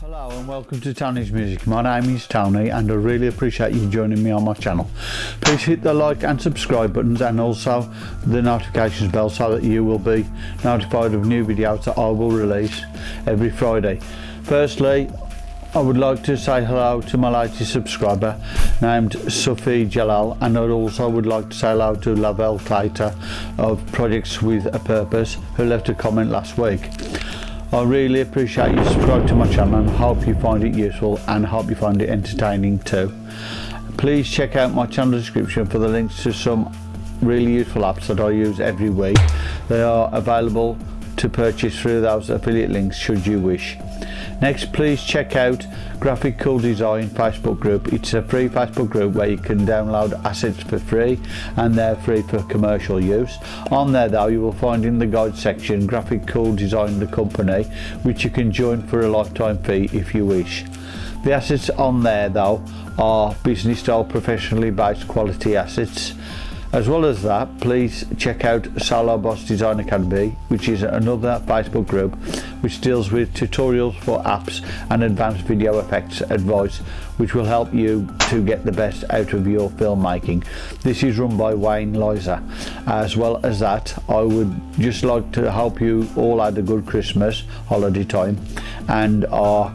Hello and welcome to Tony's Music. My name is Tony and I really appreciate you joining me on my channel. Please hit the like and subscribe buttons and also the notifications bell so that you will be notified of new videos that I will release every Friday. Firstly, I would like to say hello to my latest subscriber named Sophie Jalal and I also would like to say hello to Lavelle Clater of Projects With A Purpose who left a comment last week. I really appreciate you subscribing to my channel and hope you find it useful and hope you find it entertaining too. Please check out my channel description for the links to some really useful apps that I use every week. They are available to purchase through those affiliate links should you wish. Next, please check out Graphic Cool Design Facebook group. It's a free Facebook group where you can download assets for free and they're free for commercial use. On there though, you will find in the guide section Graphic Cool Design the company, which you can join for a lifetime fee if you wish. The assets on there though are business style professionally based quality assets As well as that, please check out Salar Boss Design Academy, which is another Facebook group which deals with tutorials for apps and advanced video effects advice, which will help you to get the best out of your filmmaking. This is run by Wayne Loiser. As well as that, I would just like to help you all had a good Christmas holiday time and are